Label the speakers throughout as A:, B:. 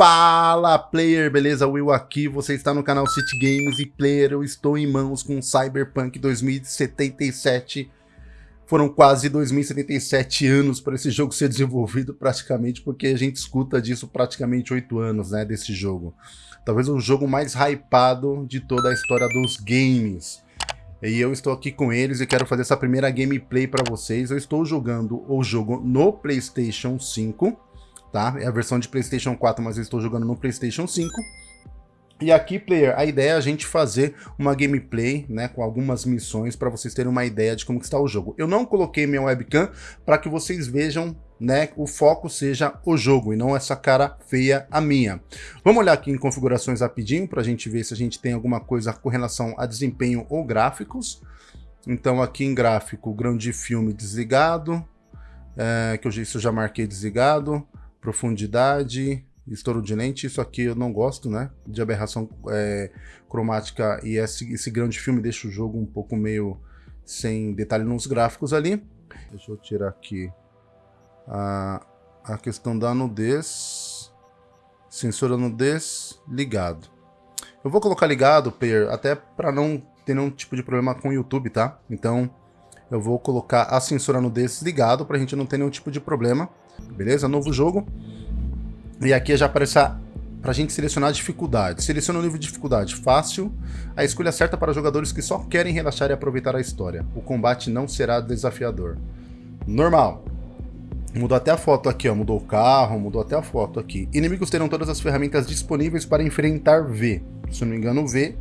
A: Fala player, beleza? Will aqui, você está no canal City Games e player, eu estou em mãos com Cyberpunk 2077. Foram quase 2077 anos para esse jogo ser desenvolvido praticamente, porque a gente escuta disso praticamente 8 anos, né, desse jogo. Talvez o jogo mais hypado de toda a história dos games. E eu estou aqui com eles e quero fazer essa primeira gameplay para vocês. Eu estou jogando o jogo no PlayStation 5 tá? É a versão de PlayStation 4, mas eu estou jogando no PlayStation 5. E aqui, player, a ideia é a gente fazer uma gameplay, né, com algumas missões para vocês terem uma ideia de como está o jogo. Eu não coloquei minha webcam para que vocês vejam, né, o foco seja o jogo e não essa cara feia a minha. Vamos olhar aqui em configurações rapidinho para a gente ver se a gente tem alguma coisa com relação a desempenho ou gráficos. Então aqui em gráfico, grão de filme desligado, é, que eu, isso eu já marquei desligado profundidade, estouro de lente, isso aqui eu não gosto, né? De aberração é, cromática e esse, esse grão de filme deixa o jogo um pouco meio sem detalhe nos gráficos ali. Deixa eu tirar aqui a, a questão da nudez, sensor nudez ligado. Eu vou colocar ligado, player, até para não ter nenhum tipo de problema com o YouTube, tá? Então eu vou colocar a sensora nudez ligado para a gente não ter nenhum tipo de problema. Beleza? Novo jogo. E aqui já aparece a para a gente selecionar a dificuldade. Seleciona o nível de dificuldade fácil, a escolha certa para jogadores que só querem relaxar e aproveitar a história. O combate não será desafiador. Normal. Mudou até a foto aqui, ó. Mudou o carro, mudou até a foto aqui. Inimigos terão todas as ferramentas disponíveis para enfrentar V. Se não me engano, V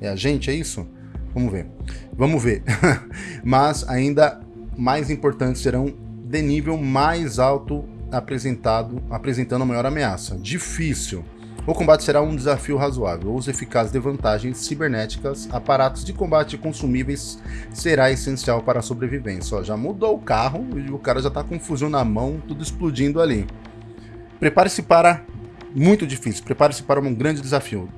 A: é a gente, é isso? Vamos ver. Vamos ver. Mas ainda mais importantes serão de nível mais alto apresentado, apresentando a maior ameaça. Difícil. O combate será um desafio razoável. Os eficazes de vantagens cibernéticas, aparatos de combate consumíveis será essencial para a sobrevivência. Ó, já mudou o carro e o cara já está com um fuzil na mão, tudo explodindo ali. Prepare-se para muito difícil. Prepare-se para um grande desafio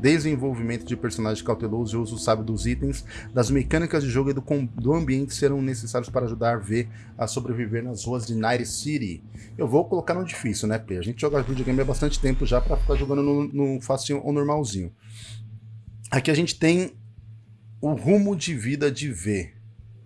A: desenvolvimento de personagem cauteloso e uso sábio dos itens, das mecânicas de jogo e do, do ambiente serão necessários para ajudar V a sobreviver nas ruas de Night City. Eu vou colocar no difícil, né, Play? A gente joga videogame há bastante tempo já para ficar jogando no, no ou normalzinho. Aqui a gente tem o rumo de vida de V.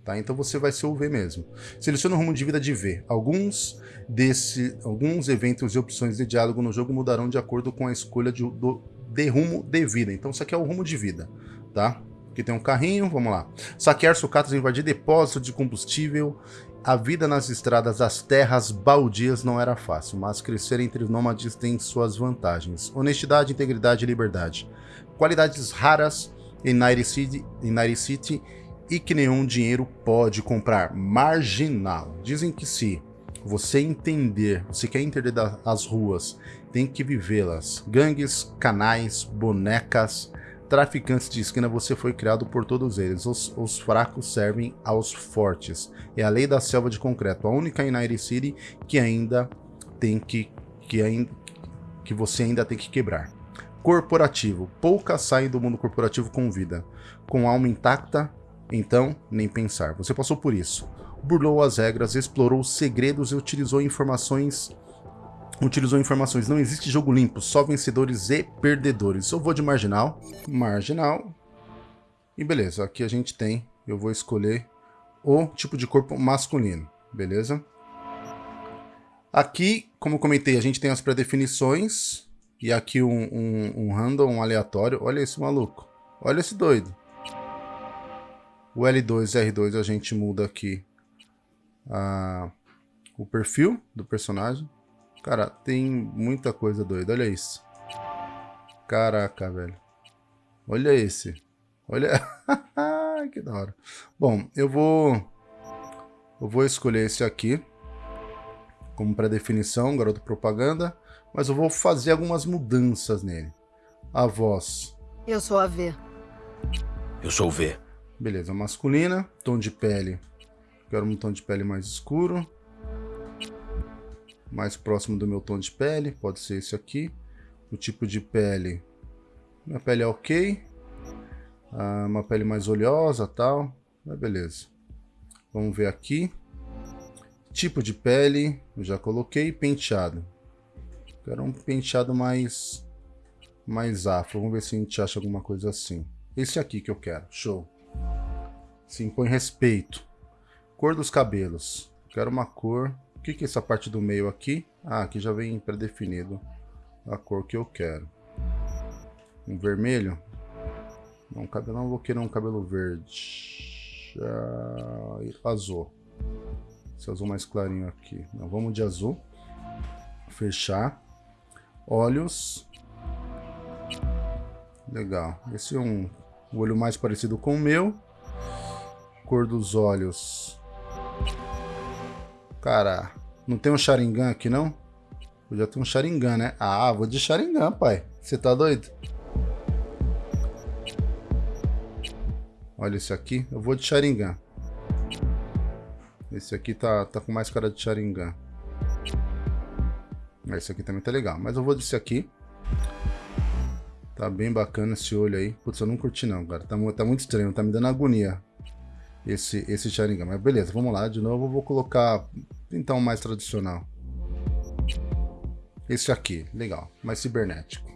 A: Tá? Então você vai ser o V mesmo. Selecione o rumo de vida de V. Alguns, desse, alguns eventos e opções de diálogo no jogo mudarão de acordo com a escolha de, do, de rumo de vida. Então isso aqui é o rumo de vida, tá? Aqui tem um carrinho, vamos lá. Saquear sucatas, invadir depósito de combustível. A vida nas estradas das terras baldias não era fácil, mas crescer entre os nômades tem suas vantagens. Honestidade, integridade e liberdade. Qualidades raras em Night City, em Night City e que nenhum dinheiro pode comprar. Marginal. Dizem que se você entender, você quer entender as ruas, tem que vivê-las. Gangues, canais, bonecas, traficantes de esquina, você foi criado por todos eles. Os, os, fracos servem aos fortes. É a lei da selva de concreto, a única em Night City que ainda tem que, que, ainda, que você ainda tem que quebrar. Corporativo. Poucas saem do mundo corporativo com vida. Com alma intacta, então, nem pensar. Você passou por isso burlou as regras, explorou segredos e utilizou informações utilizou informações. Não existe jogo limpo, só vencedores e perdedores. Eu vou de marginal, marginal. E beleza, aqui a gente tem, eu vou escolher o tipo de corpo masculino, beleza? Aqui, como comentei, a gente tem as pré-definições e aqui um, um, um random, um aleatório. Olha esse maluco, olha esse doido. O L2 e R2 a gente muda aqui a, o perfil do personagem. Cara, tem muita coisa doida. Olha isso. Caraca, velho. Olha esse. Olha. que da hora. Bom, eu vou... Eu vou escolher esse aqui. Como pré-definição, garoto propaganda. Mas eu vou fazer algumas mudanças nele. A voz.
B: Eu sou a V.
C: Eu sou o V.
A: Beleza, masculina. Tom de pele Quero um tom de pele mais escuro. Mais próximo do meu tom de pele. Pode ser esse aqui. O tipo de pele. Minha pele é ok. Ah, uma pele mais oleosa tal. Mas beleza. Vamos ver aqui. Tipo de pele. Eu já coloquei. Penteado. Quero um penteado mais, mais afro. Vamos ver se a gente acha alguma coisa assim. Esse aqui que eu quero. Show. Se impõe respeito. Cor dos cabelos. Quero uma cor. Que, que é essa parte do meio aqui? Ah, aqui já vem pré-definido a cor que eu quero. Um vermelho. Não, cabelo, não vou querer um cabelo verde. Ah, azul. Esse azul mais clarinho aqui. Não, vamos de azul. Fechar. Olhos. Legal. Esse é um olho mais parecido com o meu. Cor dos olhos. Cara, não tem um Sharingan aqui, não? Já tenho um Sharingan, né? Ah, vou de Sharingan, pai. Você tá doido? Olha esse aqui. Eu vou de Sharingan. Esse aqui tá, tá com mais cara de Sharingan. Esse aqui também tá legal. Mas eu vou desse aqui. Tá bem bacana esse olho aí. Putz, eu não curti não, cara. Tá, tá muito estranho. Tá me dando agonia. Esse, esse Sharingan. Mas beleza, vamos lá. De novo eu vou colocar... Então, mais tradicional. Esse aqui. Legal. Mais cibernético.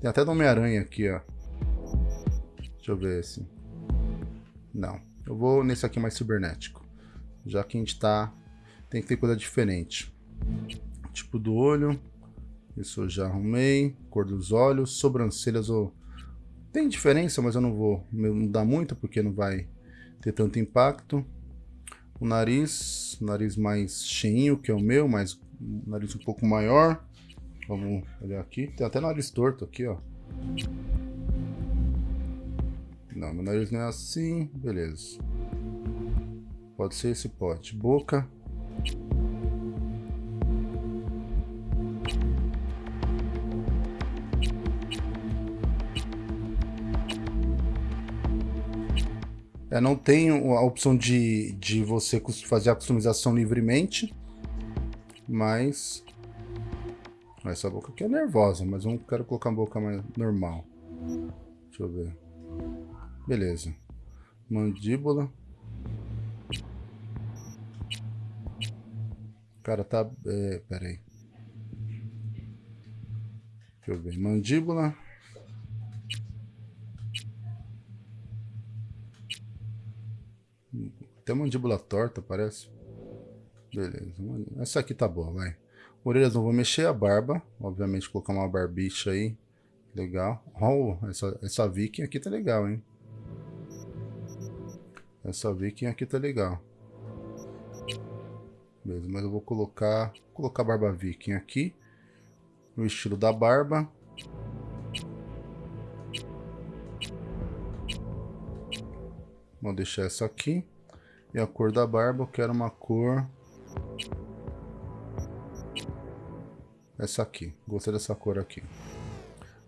A: Tem até do Homem-Aranha aqui, ó. Deixa eu ver esse. Não. Eu vou nesse aqui mais cibernético. Já que a gente tá... Tem que ter coisa diferente. Tipo do olho. Isso eu já arrumei. Cor dos olhos. Sobrancelhas eu... Tem diferença, mas eu não vou mudar muito, porque não vai ter tanto impacto. O nariz, nariz mais cheinho, que é o meu, mas nariz um pouco maior. Vamos olhar aqui. Tem até nariz torto aqui, ó. Não, meu nariz não é assim. Beleza. Pode ser esse pote. Boca. Não tem a opção de, de você fazer a customização livremente, mas... Essa boca aqui é nervosa, mas eu quero colocar uma boca mais normal. Deixa eu ver. Beleza. Mandíbula. Cara, tá... É, pera aí. Deixa eu ver. Mandíbula. Tem mandíbula torta, parece. Beleza. Essa aqui tá boa, vai. Orelhas não vou mexer. A barba. Obviamente colocar uma barbicha aí. Legal. Oh, essa, essa viking aqui tá legal, hein? Essa viking aqui tá legal. Beleza, mas eu vou colocar... Vou colocar a barba viking aqui. No estilo da barba. Vou deixar essa aqui. E a cor da barba, eu quero uma cor... Essa aqui. Gostei dessa cor aqui.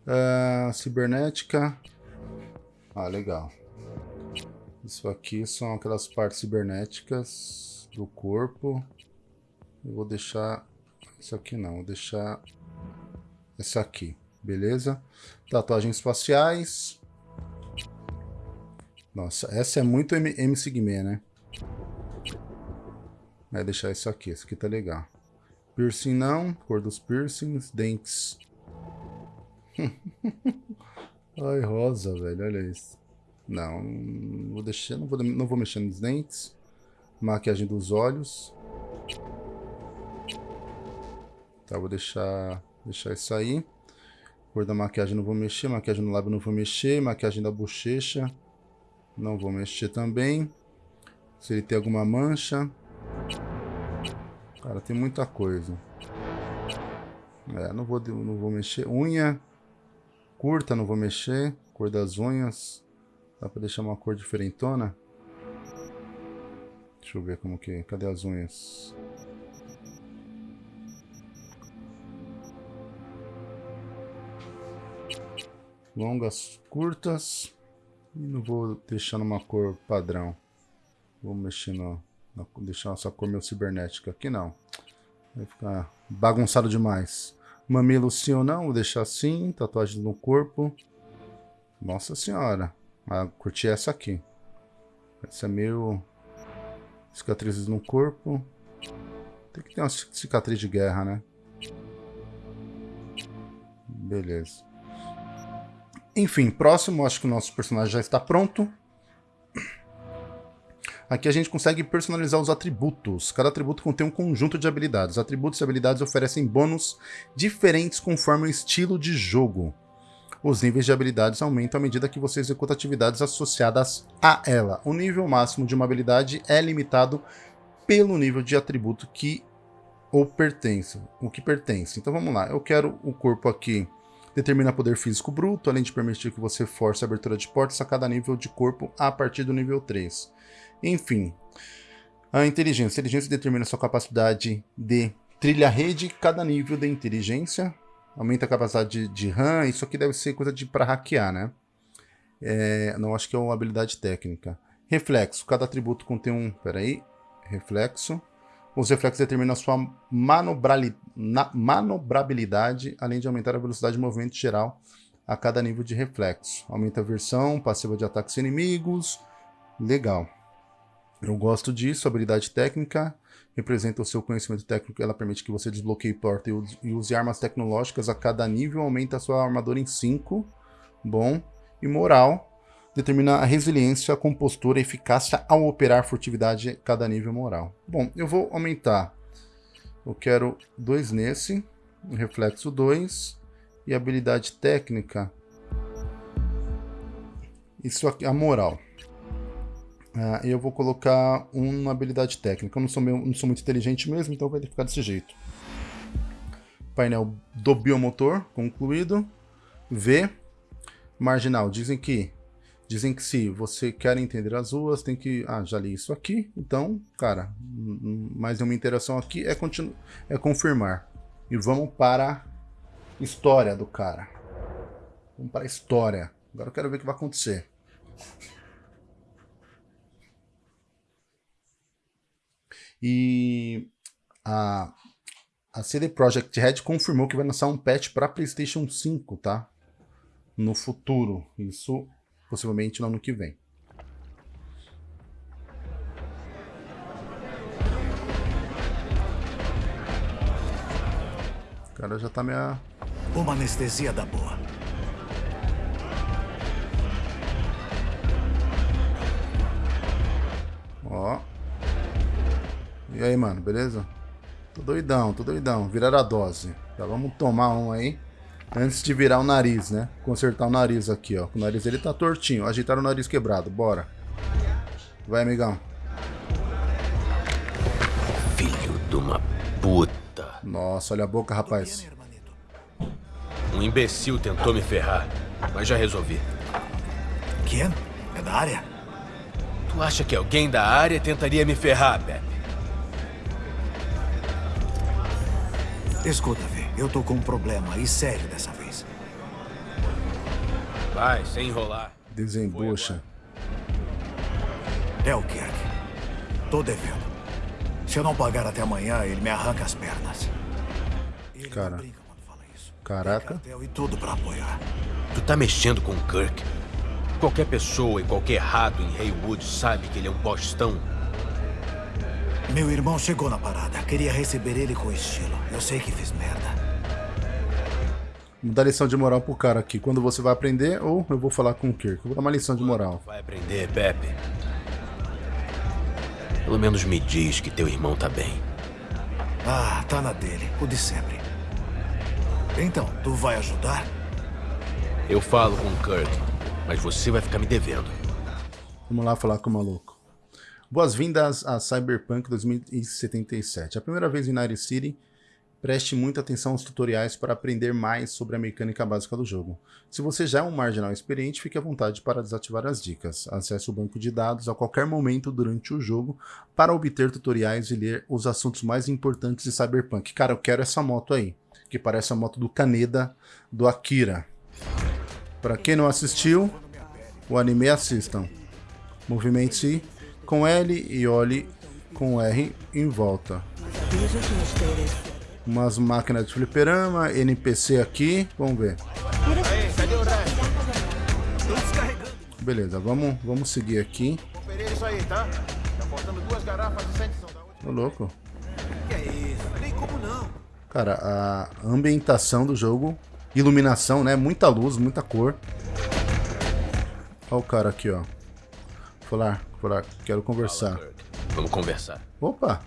A: Uh, cibernética. Ah, legal. Isso aqui são aquelas partes cibernéticas do corpo. Eu vou deixar... Isso aqui não, vou deixar... Essa aqui, beleza? Tatuagens faciais. Nossa, essa é muito M, M Sigma, né? Vai deixar isso aqui. Esse aqui tá legal. Piercing não. Cor dos piercings. Dentes. Ai, rosa, velho. Olha isso. Não, não vou deixar. Não vou, não vou mexer nos dentes. Maquiagem dos olhos. Tá, vou deixar, deixar isso aí. Cor da maquiagem não vou mexer. Maquiagem no lábio não vou mexer. Maquiagem da bochecha. Não vou mexer também. Se ele tem alguma mancha. Cara, tem muita coisa. É, não vou, não vou mexer. Unha curta, não vou mexer. Cor das unhas. Dá pra deixar uma cor diferentona? Deixa eu ver como que... Cadê as unhas? Longas, curtas. E não vou deixar numa cor padrão. Vou mexer no, deixar essa cor meio cibernética aqui, não. Vai ficar bagunçado demais. Mamilo sim ou não, vou deixar assim. Tatuagem no corpo. Nossa senhora. Ah, curti essa aqui. Essa é meio... Cicatrizes no corpo. Tem que ter uma cicatriz de guerra, né? Beleza. Enfim, próximo, acho que o nosso personagem já está pronto. Aqui a gente consegue personalizar os atributos. Cada atributo contém um conjunto de habilidades. Atributos e habilidades oferecem bônus diferentes conforme o estilo de jogo. Os níveis de habilidades aumentam à medida que você executa atividades associadas a ela. O nível máximo de uma habilidade é limitado pelo nível de atributo que ou pertence, o que pertence. Então vamos lá, eu quero o corpo aqui determina poder físico bruto, além de permitir que você force a abertura de portas a cada nível de corpo a partir do nível 3. Enfim, a inteligência. A inteligência determina sua capacidade de trilha rede, cada nível de inteligência. Aumenta a capacidade de, de RAM, isso aqui deve ser coisa de para hackear, né? É, não, acho que é uma habilidade técnica. Reflexo, cada atributo contém um... Peraí, reflexo. Os reflexos determinam a sua manobrabilidade, além de aumentar a velocidade de movimento geral a cada nível de reflexo. Aumenta a versão passiva de ataques inimigos. Legal. Eu gosto disso. Habilidade técnica representa o seu conhecimento técnico. Ela permite que você desbloqueie porta e use armas tecnológicas a cada nível. Aumenta a sua armadura em 5. Bom. E moral determina a resiliência, a compostura, a eficácia ao operar furtividade a cada nível moral. Bom, eu vou aumentar. Eu quero dois nesse, reflexo 2 e habilidade técnica. Isso aqui, a moral. Ah, eu vou colocar uma habilidade técnica. Eu não sou, meu, não sou muito inteligente mesmo, então vai ficar desse jeito. Painel do biomotor concluído. V. Marginal. Dizem que Dizem que se você quer entender as ruas, tem que... Ah, já li isso aqui. Então, cara, mais uma interação aqui é, continu... é confirmar. E vamos para a história do cara. Vamos para a história. Agora eu quero ver o que vai acontecer. E a, a CD Projekt Red confirmou que vai lançar um patch para PlayStation 5, tá? No futuro. Isso possivelmente no ano que vem. O cara já tá meia...
B: Uma anestesia da boa.
A: Ó. E aí, mano, beleza? Tô doidão, tô doidão. Viraram a dose. Já vamos tomar um aí. Antes de virar o nariz, né? Consertar o nariz aqui, ó. O nariz dele tá tortinho. Ajeitar o nariz quebrado. Bora. Vai, amigão.
C: Filho de uma puta.
A: Nossa, olha a boca, rapaz.
C: Um imbecil tentou me ferrar, mas já resolvi.
B: Quem? É da área?
C: Tu acha que alguém da área tentaria me ferrar, Pepe?
B: Escuta, V. Eu tô com um problema, e sério dessa vez.
C: Vai, sem enrolar.
A: Desembucha.
B: É o Kirk. Tô devendo. Se eu não pagar até amanhã, ele me arranca as pernas. Ele
A: Cara. Caraca.
B: E tudo pra apoiar.
C: Tu tá mexendo com o Kirk. Qualquer pessoa e qualquer rato em Haywood sabe que ele é um bostão.
B: Meu irmão chegou na parada. Queria receber ele com estilo. Eu sei que fiz merda.
A: Vou dar lição de moral pro cara aqui. Quando você vai aprender, ou eu vou falar com o Kirk. Eu vou dar uma lição de moral.
C: Vai aprender, Pepe. Pelo menos me diz que teu irmão tá bem.
B: Ah, tá na dele. O de sempre. Então, tu vai ajudar?
C: Eu falo com o Kirk, mas você vai ficar me devendo.
A: Vamos lá falar com o maluco. Boas-vindas a Cyberpunk 2077. A primeira vez em Night City, Preste muita atenção aos tutoriais para aprender mais sobre a mecânica básica do jogo. Se você já é um marginal experiente, fique à vontade para desativar as dicas. Acesse o banco de dados a qualquer momento durante o jogo para obter tutoriais e ler os assuntos mais importantes de Cyberpunk. Cara, eu quero essa moto aí, que parece a moto do Kaneda do Akira. Para quem não assistiu, o anime assistam. Movimente-se com L e olhe com R em volta umas máquinas de fliperama, NPC aqui, vamos ver. Beleza, vamos, vamos seguir aqui. Ô louco. Cara, a ambientação do jogo iluminação, né? Muita luz, muita cor. Olha o cara aqui, ó. Falar, falar, quero conversar.
C: Kirk. Vamos conversar.
A: Opa!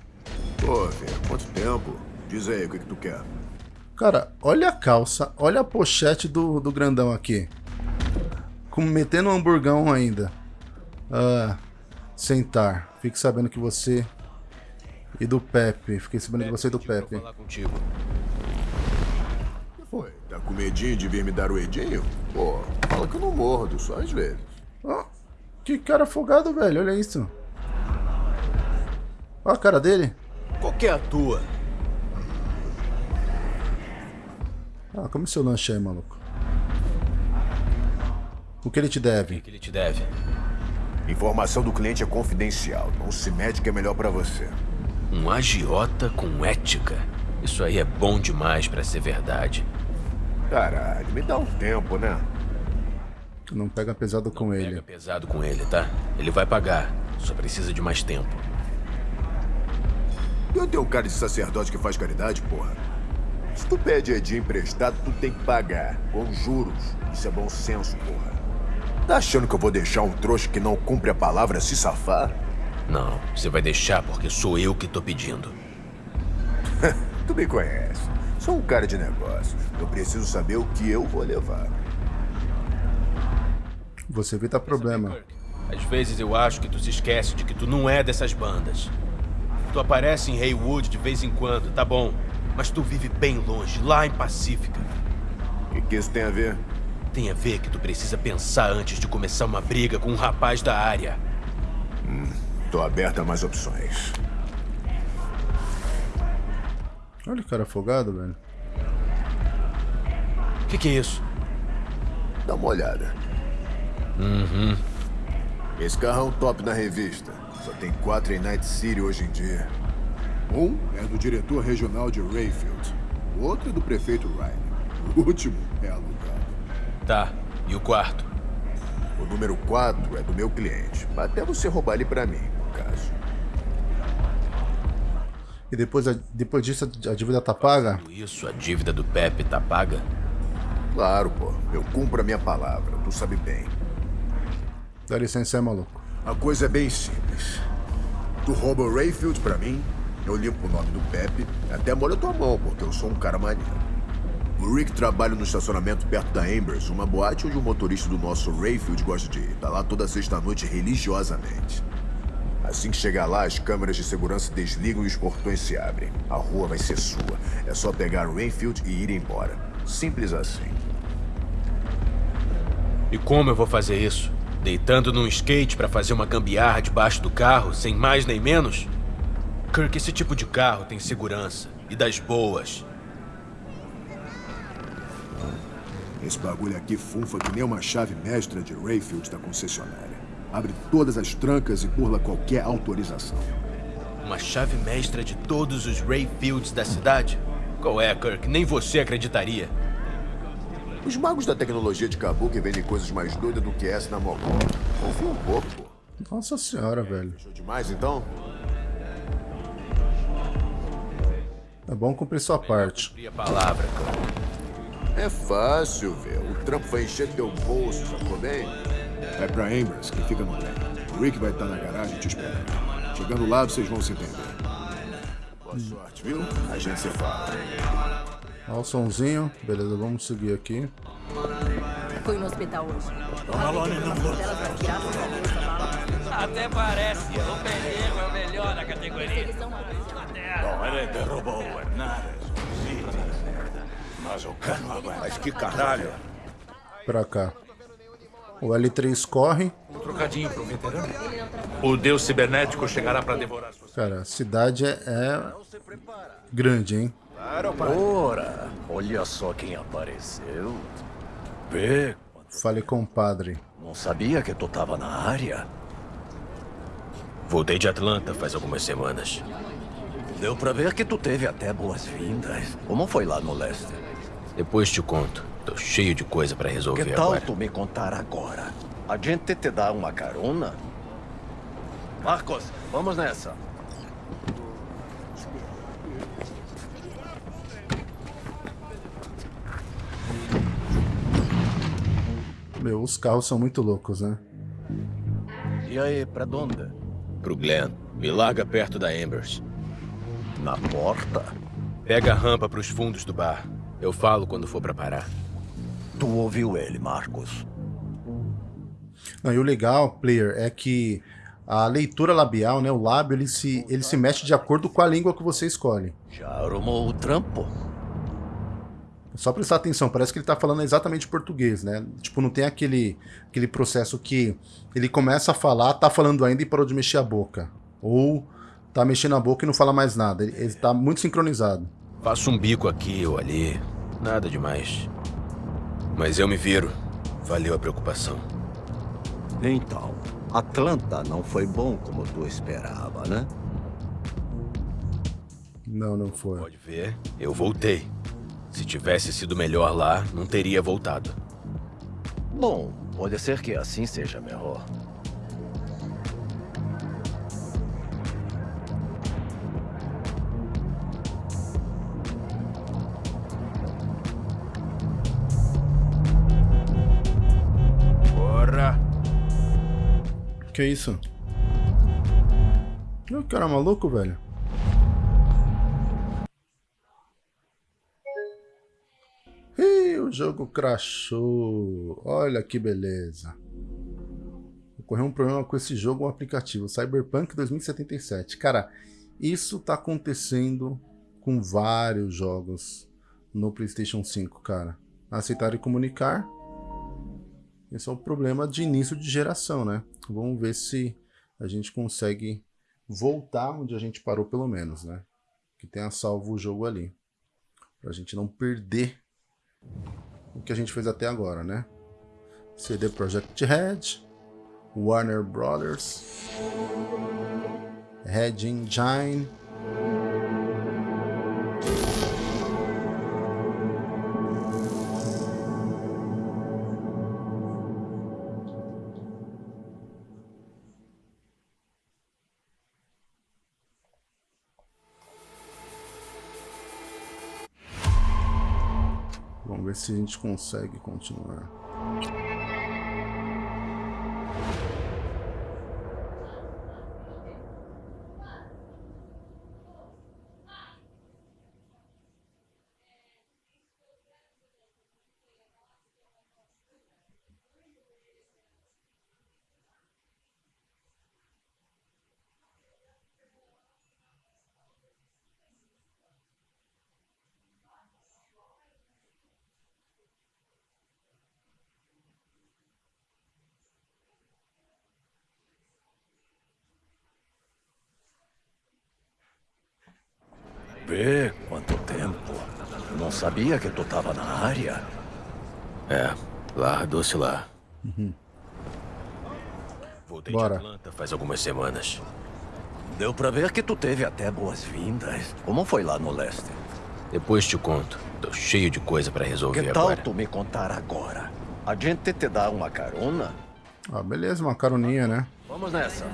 B: Pô, velho, quanto tempo? Diz aí, o que, que tu quer?
A: Cara, olha a calça, olha a pochete do, do grandão aqui. Como metendo um hamburgão ainda. Ah, sentar. Fique sabendo que você... E do Pepe. Fiquei sabendo que você e do Pepe.
C: falar contigo.
B: O que foi? Tá com medinho de vir me dar o edinho? Pô, fala que eu não mordo, só às vezes.
A: Ó, que cara folgado, velho. Olha isso. Olha a cara dele.
C: Qual que é a tua?
A: Ah, come seu lanche aí, maluco. O que ele te
C: O
A: deve?
C: que ele te deve?
B: Informação do cliente é confidencial. Não se mete que é melhor pra você.
C: Um agiota com ética. Isso aí é bom demais pra ser verdade.
B: Caralho, me dá um tempo, né?
A: Não pega pesado com ele.
C: Pega pesado com ele, tá? Ele vai pagar. Só precisa de mais tempo.
B: Eu tenho um cara de sacerdote que faz caridade, porra. Se tu pede edinho emprestado, tu tem que pagar. Com juros. Isso é bom senso, porra. Tá achando que eu vou deixar um trouxa que não cumpre a palavra se safar?
C: Não, você vai deixar porque sou eu que tô pedindo.
B: Tu me conhece. Sou um cara de negócio. Eu preciso saber o que eu vou levar.
A: Você evita problema.
C: Às vezes eu acho que tu se esquece de que tu não é dessas bandas. Tu aparece em Haywood de vez em quando, tá bom. Mas tu vive bem longe, lá em Pacífica.
B: O que, que isso tem a ver?
C: Tem a ver que tu precisa pensar antes de começar uma briga com um rapaz da área.
B: Tô aberto a mais opções.
A: Olha o cara afogado, velho.
C: O que, que é isso?
B: Dá uma olhada.
C: Uhum.
B: Esse carro é um top na revista. Só tem quatro em Night City hoje em dia. Um é do diretor regional de Rayfield. O outro é do prefeito Riley. O último é alugado.
C: Tá. E o quarto?
B: O número 4 é do meu cliente. Até você roubar ele pra mim, no caso.
A: E depois, a- depois disso a dívida tá paga?
C: Isso, a dívida do Pepe tá paga?
B: Claro, pô. Eu cumpro a minha palavra. Tu sabe bem.
A: Dá licença aí, maluco.
B: A coisa é bem simples. Tu rouba o Rayfield pra mim, eu limpo o nome do Pepe, até molho tua mão, porque eu sou um cara maneiro. O Rick trabalha no estacionamento perto da Ambers, uma boate onde o motorista do nosso Rayfield gosta de ir. Tá lá toda sexta-noite religiosamente. Assim que chegar lá, as câmeras de segurança desligam e os portões se abrem. A rua vai ser sua. É só pegar o Rayfield e ir embora. Simples assim.
C: E como eu vou fazer isso? Deitando num skate pra fazer uma gambiarra debaixo do carro, sem mais nem menos? Kirk, esse tipo de carro tem segurança. E das boas.
B: Esse bagulho aqui funfa que nem uma chave mestra de Rayfield da concessionária. Abre todas as trancas e burla qualquer autorização.
C: Uma chave mestra de todos os Rayfields da cidade? Qual é, Kirk? Nem você acreditaria.
B: Os magos da tecnologia de Kabuki vendem coisas mais doidas do que essa na Mocó. Confia um pouco, pô.
A: Nossa senhora, velho.
B: Fechou demais, então?
A: É bom cumprir sua parte.
C: Palavra.
B: É fácil, velho. O trampo vai encher teu bolso, sacou bem? Vai pra Ambers, que fica no trem. O Rick vai estar na garagem te esperando. Chegando lá, vocês vão se entender. Boa sorte, viu? A gente se fala.
A: Olha o somzinho. Beleza, vamos seguir aqui.
D: Fui no hospital hoje. Sua bolsa, bala.
E: Até parece. O Pereiro é o melhor da categoria.
D: Coisa.
F: Tomarete roubou o Hernares. Mas o cano aguenta. Mas que caralho?
A: Pra cá. O L3 corre.
F: Um trocadinho pro veterano. O deus cibernético chegará pra devorar suas...
A: Cara, a cidade é, é grande, hein?
G: Ora, olha só quem apareceu. Vê,
A: Fale com o padre.
G: não sabia que tu tava na área.
C: Voltei de Atlanta faz algumas semanas.
G: Deu pra ver que tu teve até boas-vindas. Como foi lá no leste?
C: Depois te conto. Tô cheio de coisa pra resolver
G: Que tal
C: agora.
G: tu me contar agora? A gente te dá uma carona? Marcos, vamos nessa.
A: Meu, os carros são muito loucos, né?
G: E aí, pra onde?
C: Pro Glenn. Me larga perto da Embers.
G: Na porta?
C: Pega a rampa pros fundos do bar. Eu falo quando for pra parar.
G: Tu ouviu ele, Marcos?
A: Não, e o legal, player, é que a leitura labial, né, o lábio, ele se, ele se mexe de acordo com a língua que você escolhe.
G: Já arrumou o trampo?
A: Só prestar atenção, parece que ele tá falando exatamente português, né? Tipo, não tem aquele, aquele processo que ele começa a falar, tá falando ainda e parou de mexer a boca. Ou tá mexendo a boca e não fala mais nada. Ele, ele tá muito sincronizado.
C: Faço um bico aqui ou ali. Nada demais. Mas eu me viro. Valeu a preocupação.
G: Então, Atlanta não foi bom como tu esperava, né?
A: Não, não foi.
C: Pode ver, eu voltei. Se tivesse sido melhor lá, não teria voltado.
G: Bom, pode ser que assim seja melhor.
C: Porra!
A: Que isso? O cara é maluco, velho? Jogo crashou. Olha que beleza. Ocorreu um problema com esse jogo, um aplicativo, Cyberpunk 2077. Cara, isso tá acontecendo com vários jogos no PlayStation 5, cara. Aceitar e comunicar. Esse é o problema de início de geração, né? Vamos ver se a gente consegue voltar onde a gente parou pelo menos, né? Que tenha salvo o jogo ali. Pra gente não perder o que a gente fez até agora, né? CD Projekt Red, Warner Brothers, Red Engine, Vamos ver se a gente consegue continuar.
G: Vê quanto tempo. Não sabia que tu tava na área.
C: É, lá, doce lá. Voltei
A: Bora.
C: de Atlanta faz algumas semanas.
G: Deu pra ver que tu teve até boas-vindas. Como foi lá no leste?
C: Depois te conto. Tô cheio de coisa pra resolver
G: Que tal
C: agora.
G: tu me contar agora? A gente te dá uma carona?
A: Ah, beleza, uma caroninha, né?
G: Vamos nessa.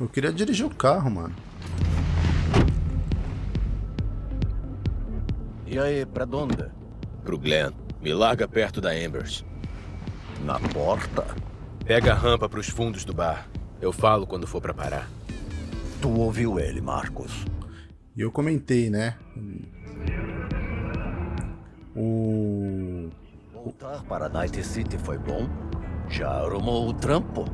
A: Eu queria dirigir o carro, mano.
G: E aí, pra onde?
C: Pro Glenn. Me larga perto da Embers.
G: Na porta?
C: Pega a rampa pros fundos do bar. Eu falo quando for pra parar.
G: Tu ouviu ele, Marcos?
A: E eu comentei, né? O...
G: Voltar para Night City foi bom? Já arrumou o trampo?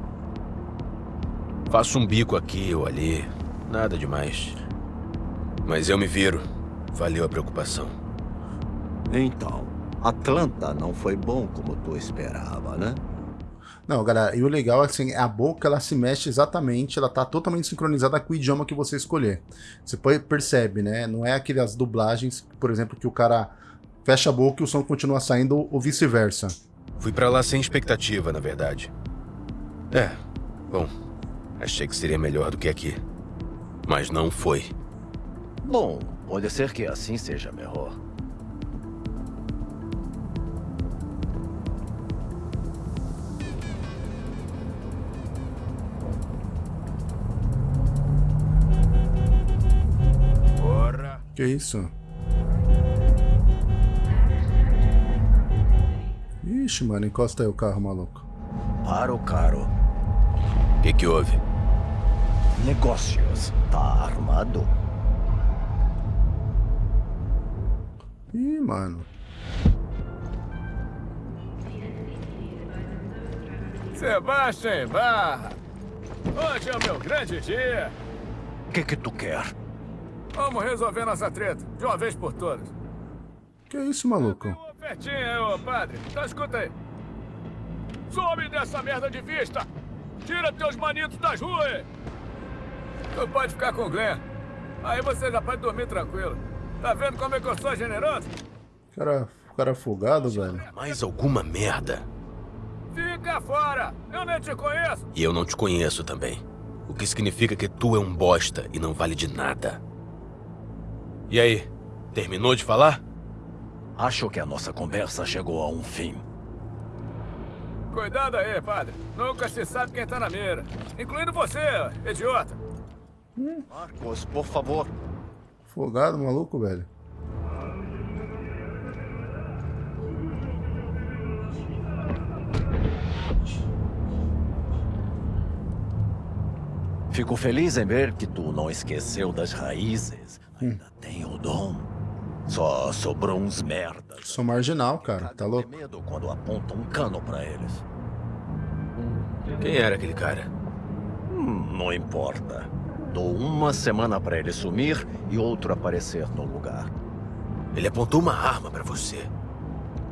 C: Faço um bico aqui ou ali. Nada demais. Mas eu me viro. Valeu a preocupação.
G: Então, Atlanta não foi bom como tu esperava, né?
A: Não, galera, e o legal é assim, a boca ela se mexe exatamente, ela tá totalmente sincronizada com o idioma que você escolher. Você pode- percebe, né? Não é aquelas dublagens, por exemplo, que o cara fecha a boca e o som continua saindo ou vice-versa.
C: Fui pra lá sem expectativa, na verdade. É, bom, achei que seria melhor do que aqui. Mas não foi.
G: Bom, pode ser que assim seja melhor.
C: Porra!
A: Que isso? Ixi, mano, encosta aí o carro, maluco.
G: Para o caro.
C: O que, que houve?
G: Negócios. Tá armado?
A: Ih, mano.
H: Sebastian Barra. Hoje é o meu grande dia.
G: O que que tu quer?
H: Vamos resolver nossa treta, de uma vez por todas.
A: Que isso, maluco?
H: Uma ofertinha, ô padre. Então escuta aí. Some dessa merda de vista! Tira teus manitos das ruas! Tu pode ficar com o Glenn. Aí você já pode dormir tranquilo. Tá vendo como é que eu sou generoso?
A: Cara, cara afogado, velho.
C: Mais alguma merda.
H: Fica fora! Eu nem te conheço!
C: E eu não te conheço também. O que significa que tu é um bosta e não vale de nada. E aí, terminou de falar?
G: Acho que a nossa conversa chegou a um fim.
H: Cuidado aí, padre. Nunca se sabe quem tá na mira. Incluindo você, idiota.
G: Marcos, por favor.
A: Afogado, maluco, velho.
G: Fico feliz em ver que tu não esqueceu das raízes. Ainda tem o dom. Só sobrou uns merdas.
A: Sou marginal, cara. Tá louco?
G: medo quando apontam um cano pra eles.
C: Quem era aquele cara?
G: Hum, não importa. Dou uma semana pra ele sumir e outro aparecer no lugar.
C: Ele apontou uma arma pra você.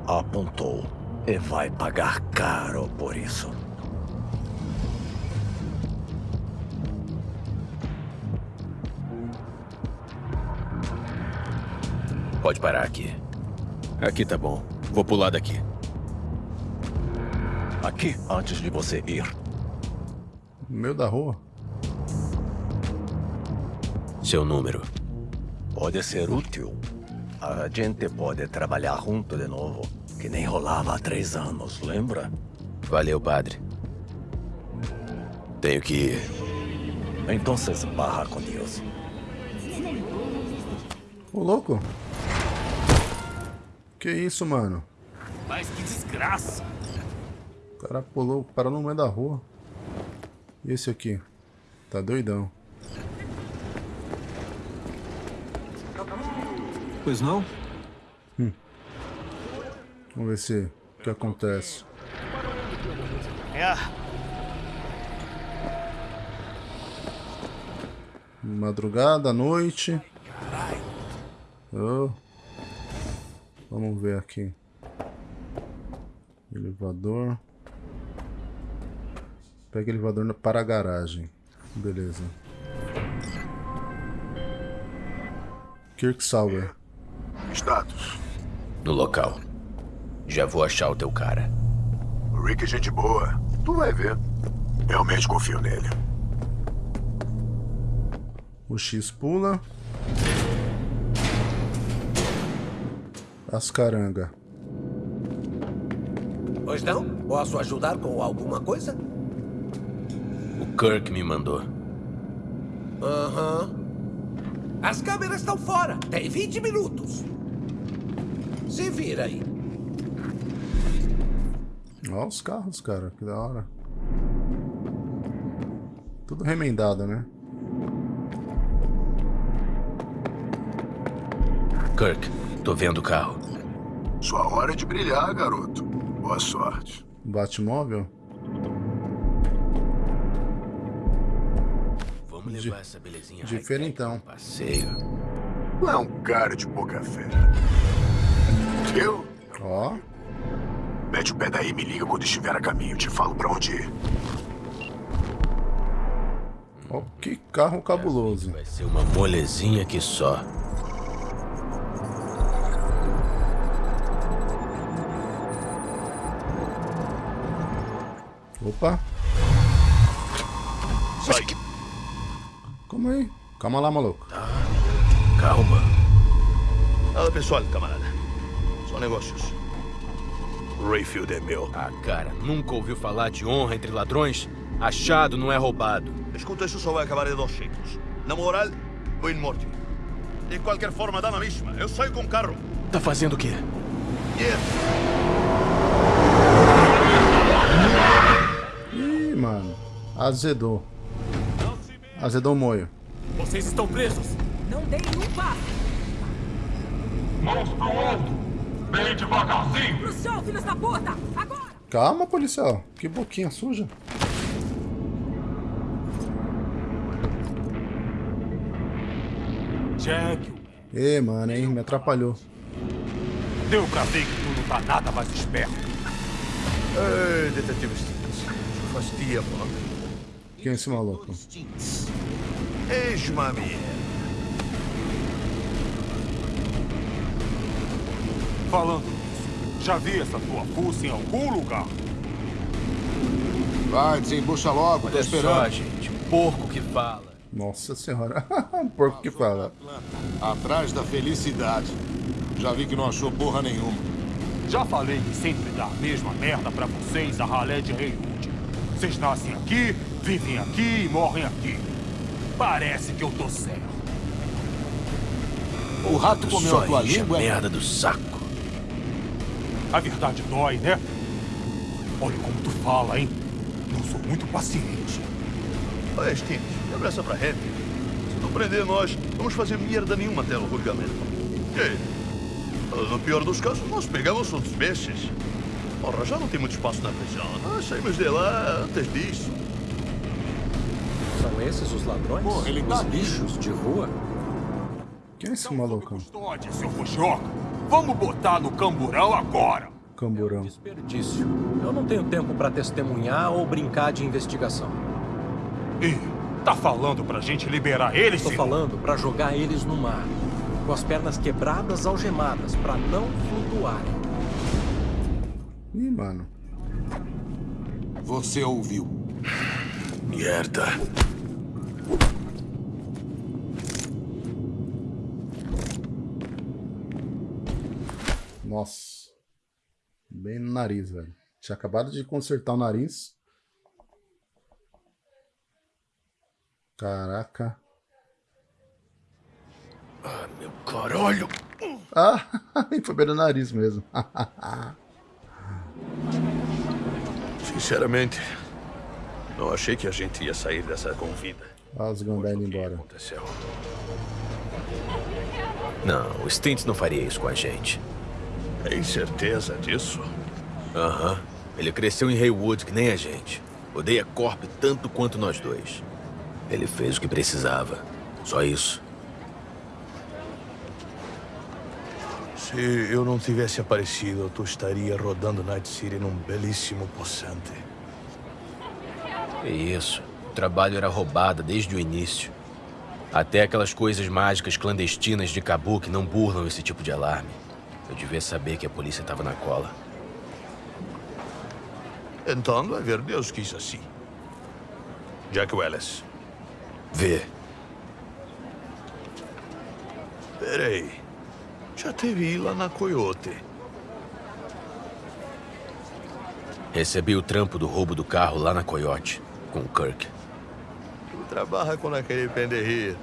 G: Apontou. E vai pagar caro por isso.
C: Pode parar aqui. Aqui tá bom. Vou pular daqui.
G: Aqui, antes de você ir.
A: No meio da rua.
C: Seu número.
G: Pode ser útil. A gente pode trabalhar junto de novo. Que nem rolava há três anos, lembra?
C: Valeu, padre. Tenho que ir.
G: Então se barra com Deus.
A: Ô, louco. Que isso, mano?
H: Mas que desgraça!
A: O cara pulou, parou no meio da rua. E esse aqui? Tá doidão.
I: Pois não?
A: Vamos ver se o que acontece. Madrugada, noite. Oh. Vamos ver aqui. Elevador. Pega elevador para a garagem. Beleza. Kirk Sauer.
B: Status.
C: No local. Já vou achar o teu cara.
B: O Rick é gente boa. Tu vai ver. Realmente confio nele.
A: O X pula. As caranga.
J: Pois não? Posso ajudar com alguma coisa?
C: O Kirk me mandou.
J: Aham. As câmeras estão fora. Tem 20 minutos. Se vira aí.
A: Ó os carros, cara. Que da hora. Tudo remendado, né?
C: Kirk, tô vendo o carro.
B: Sua hora é de brilhar, garoto. Boa sorte.
A: Batmóvel?
C: Vamos levar essa belezinha
A: diferentão.
C: passeio.
B: Não é um cara de pouca fé. Eu?
A: Ó.
B: Mete o pé daí e me liga quando estiver a caminho. Te falo pra onde ir.
A: Ó, que carro cabuloso.
C: Vai ser uma molezinha que só.
A: Opa.
B: Sai.
A: Calma aí. Calma lá, maluco.
C: Calma.
F: Nada pessoal, camarada. Só negócios. Rayfield é meu.
C: Ah, cara, nunca ouviu falar de honra entre ladrões? Achado não é roubado.
F: Escuta, isso só vai acabar de dois jeitos. Na moral ou em morte. De qualquer forma, dá na mesma. Eu saio com o carro.
C: Tá fazendo o quê?
F: Yes.
A: Mano. Azedou. Azedou o moio.
H: Vocês estão presos.
D: Não deem um passo.
H: Mãos pro alto. Bem devagarzinho.
D: Pro chão, filhos da puta. Agora.
A: Calma, policial. Que boquinha suja.
H: Jack,
A: Ê, mano, hein? Me atrapalhou.
H: deu pra ver que tu não tá nada mais esperto.
F: Ei, detetive Faz tempo.
A: Quem é esse maluco?
F: Eis-me
H: Falando nisso, já vi essa tua fuça em algum lugar?
B: Vai, desembucha logo, tô
C: Olha
B: esperando.
C: só, gente. Porco que fala.
A: Nossa senhora. um porco que fala.
B: Atrás da felicidade. Já vi que não achou porra nenhuma.
H: Já falei que sempre dá a mesma merda pra vocês, a ralé de Haywood. Vocês nascem aqui, vivem aqui e morrem aqui. Parece que eu tô certo.
B: O rato comeu
C: Só
B: a tua
C: a
B: língua. é?
C: merda do saco.
H: A verdade dói, né? Olha como tu fala, hein? Não sou muito paciente.
F: Olha, Stevens, lembra essa pra rap? Se não prender nós, vamos fazer merda nenhuma até o julgamento. E aí? No pior dos casos, nós pegamos outros peixes. Porra, já não tem muito espaço na prisão. Nós saímos de lá antes disso.
I: São esses os ladrões?
B: Porra, ele tá
I: os bichos de rua?
A: Quem é esse
H: Sob
A: maluco?
H: custódia, seu fujoca. Vamos botar no camburão agora.
A: Camburão.
I: Desperdício. Eu não tenho tempo pra testemunhar ou brincar de investigação.
H: Ih, tá falando pra gente liberar eles,
I: Estou
H: senhor?
I: falando pra jogar eles no mar. Com as pernas quebradas, algemadas, pra não flutuarem.
A: Mano.
B: Você ouviu.
C: Merda.
A: Nossa. Bem no nariz, velho. Tinha acabado de consertar o nariz. Caraca.
C: Ah, meu caralho.
A: Ah, foi bem no nariz mesmo.
F: Sinceramente, não achei que a gente ia sair dessa com vida.
A: Os indo
F: que
A: embora.
F: aconteceu?
C: Não, o Stintz não faria isso com a gente.
F: Tem certeza disso?
C: Aham. Ele cresceu em Haywood que nem a gente. Odeia Corp tanto quanto nós dois. Ele fez o que precisava. Só isso.
F: Se eu não tivesse aparecido, tu estaria rodando Night City num belíssimo poçante.
C: É isso. O trabalho era roubado desde o início. Até aquelas coisas mágicas clandestinas de Kabuki não burlam esse tipo de alarme. Eu devia saber que a polícia estava na cola.
F: Então, vai ver, Deus quis assim. Jack Wallace.
C: Vê.
F: Peraí. Já teve lá na Coyote.
C: Recebi o trampo do roubo do carro lá na Coyote, com o Kirk.
F: Tu trabalha com aquele penderrito.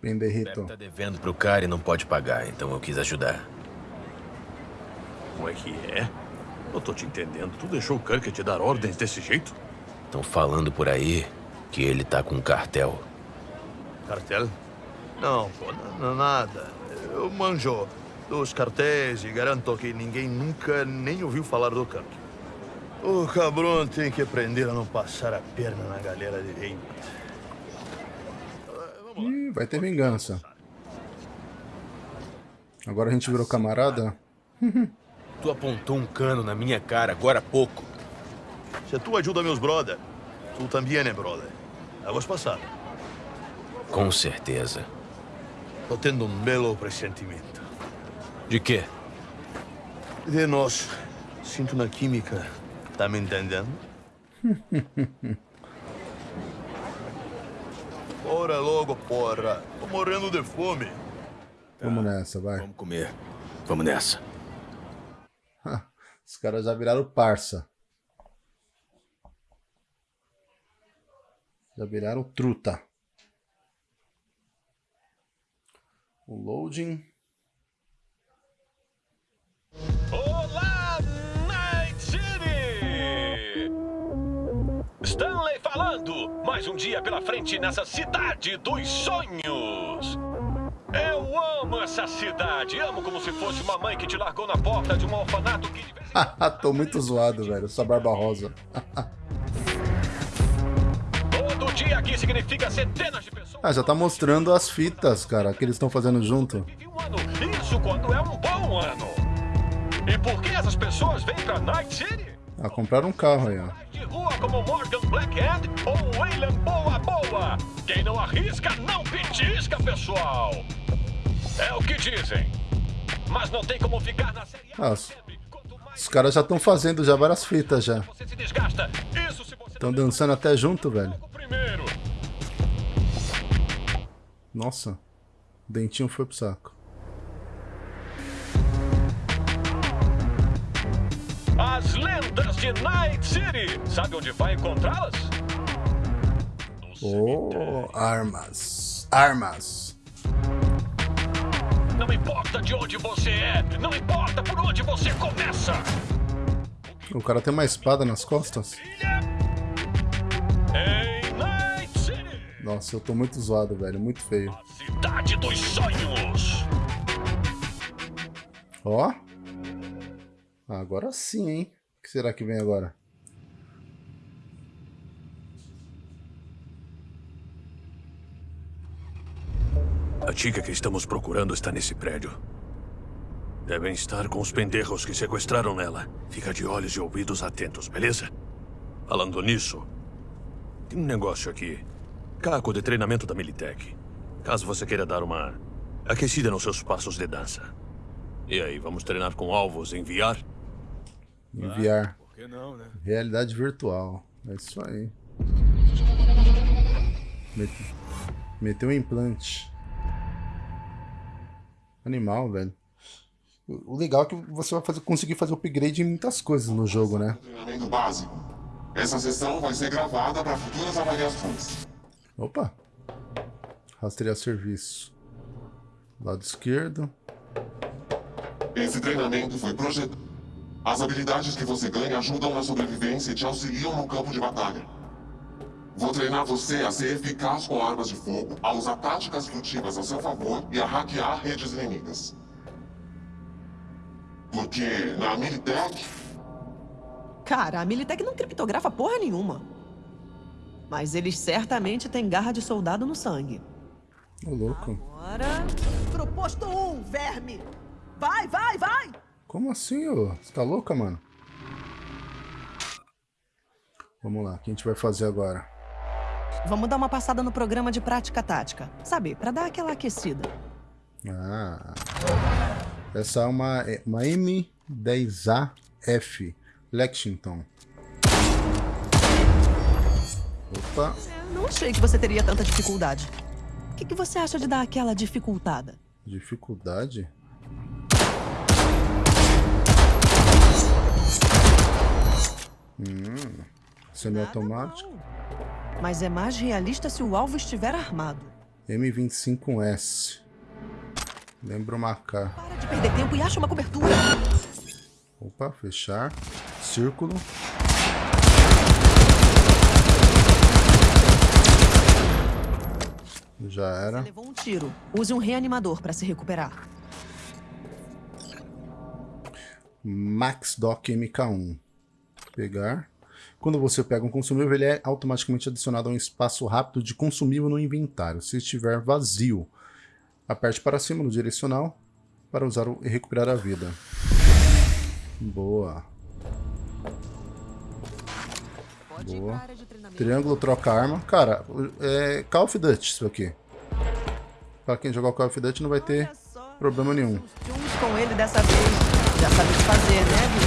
A: Penderrito.
C: Tá devendo pro cara e não pode pagar, então eu quis ajudar.
F: Como é que é? Não tô te entendendo. Tu deixou o Kirk te dar ordens desse jeito?
C: Estão falando por aí que ele tá com um cartel.
F: Cartel? Não, pô, n- n- nada. Eu manjo dos cartéis e garanto que ninguém nunca nem ouviu falar do Kirk. O cabrão tem que aprender a não passar a perna na galera de Raymond.
A: Ih, vai ter vingança. Agora a gente virou camarada.
C: Tu apontou um cano na minha cara agora há pouco.
F: Se tu ajuda meus brother, tu também é brother. Vamos passar.
C: Com certeza.
F: Tô tendo um belo pressentimento.
C: De quê?
F: De nós. Sinto na química. Tá me entendendo? Bora logo, porra. Tô morrendo de fome.
A: Vamos nessa, vai.
C: Vamos comer. Vamos nessa.
A: Os caras já viraram parça. Já viraram truta. O Loading.
K: Olá, Night City! Stanley falando! Mais um dia pela frente nessa cidade dos sonhos! Eu amo essa cidade! Amo como se fosse uma mãe que te largou na porta de um orfanato que
A: Tô muito zoado, velho. Essa barba rosa.
K: Dia aqui significa centenas de pessoas.
A: Ah, já tá mostrando as fitas, cara, que eles estão fazendo junto.
K: Isso quando é um bom ano! E por que essas pessoas vêm pra Night City?
A: Ah, compraram um carro aí, ó.
K: De rua como Morgan Blackhand ou Wayland Boa Boa. Quem não arrisca, não petisca, pessoal. É o que dizem. Mas não tem como ficar na série
A: Ah, os, os caras já estão fazendo já várias fitas já.
K: você se desgasta. Isso
A: Estão dançando até junto, velho. Nossa. O dentinho foi pro saco.
K: As lendas de Night City. Sabe onde vai encontrá-las?
A: Oh, armas. Armas.
K: Não importa de onde você é. Não importa por onde você começa.
A: O cara tem uma espada nas costas.
K: City.
A: Nossa, eu tô muito zoado, velho. Muito feio.
K: Cidade dos sonhos.
A: Ó. Agora sim, hein? O que será que vem agora?
L: A chica que estamos procurando está nesse prédio. Devem estar com os pendejos que sequestraram ela. Fica de olhos e ouvidos atentos, beleza? Falando nisso, tem um negócio aqui. Caco de treinamento da Militech. Caso você queira dar uma aquecida nos seus passos de dança. E aí, vamos treinar com alvos em VR?
A: Enviar.
M: Por que não, né?
A: Realidade virtual. É isso aí. Mete- Meteu um implante. Animal, velho. O legal é que você vai fazer, conseguir fazer upgrade em muitas coisas no jogo, né?
N: Treinamento básico. Essa sessão vai ser gravada para futuras avaliações.
A: Opa! Rastrear serviço. Lado esquerdo.
N: Esse treinamento foi projetado. As habilidades que você ganha ajudam na sobrevivência e te auxiliam no campo de batalha. Vou treinar você a ser eficaz com armas de fogo, a usar táticas furtivas a seu favor e a hackear redes inimigas. Porque na Militech,
O: Cara, a Militech não criptografa porra nenhuma. Mas eles certamente têm garra de soldado no sangue.
A: Ô, louco.
O: Agora. Proposto um, verme! Vai, vai, vai!
A: Como assim, ô? Você tá louca, mano? Vamos lá, o que a gente vai fazer agora?
O: Vamos dar uma passada no programa de prática tática. Sabe, pra dar aquela aquecida.
A: Ah. Essa é uma, é uma M10AF Lexington. Opa.
O: Não achei que você teria tanta dificuldade. O que, que você acha de dar aquela dificultada?
A: Dificuldade? Hum, semiautomático.
O: Mas é mais realista se o alvo estiver armado.
A: M25S. Lembra uma K.
O: Para de perder tempo e acha uma cobertura.
A: Opa, fechar. Círculo. Já era.
O: Levou um tiro. Use um reanimador pra se recuperar.
A: Max Dock MK1. Pegar. Quando você pega um consumível, ele é automaticamente adicionado a um espaço rápido de consumível no inventário. Se estiver vazio, aperte para cima no direcional para usar o, e recuperar a vida. Boa. Boa. Triângulo troca arma. Cara, é Call of Duty isso aqui. Pra quem jogar Call of Duty não vai ter problema nenhum.
O: Com ele dessa vez. Já sabe o que fazer, né,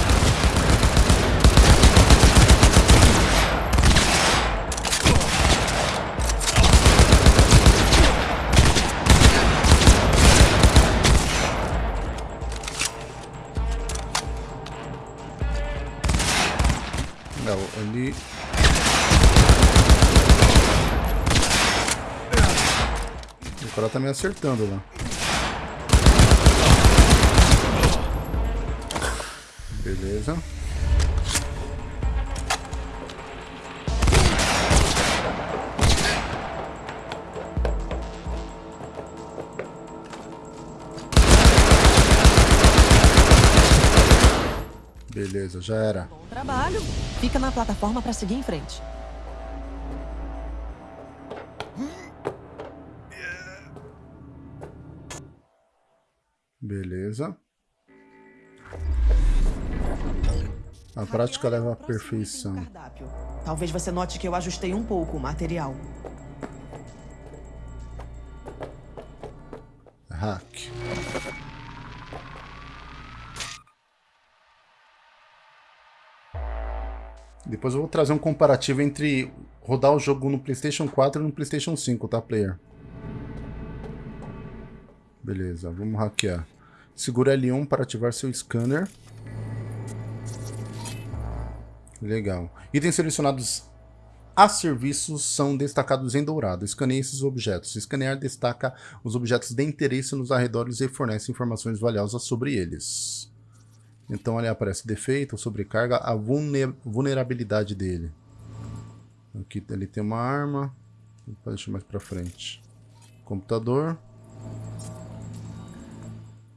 A: tá me acertando lá. Beleza. Beleza, já era.
O: Bom trabalho. Fica na plataforma para seguir em frente.
A: A prática leva à perfeição.
O: Talvez você note que eu ajustei um pouco o material.
A: Hack. Depois eu vou trazer um comparativo entre rodar o jogo no PlayStation 4 e no PlayStation 5, tá, player? Beleza, vamos hackear. Segura L1 para ativar seu scanner. Legal. Itens selecionados a serviços são destacados em dourado. Escaneie esses objetos. Escanear destaca os objetos de interesse nos arredores e fornece informações valiosas sobre eles. Então ali aparece defeito, sobrecarga, a vulnerabilidade dele. Aqui ele tem uma arma. Vou deixar mais para frente. Computador.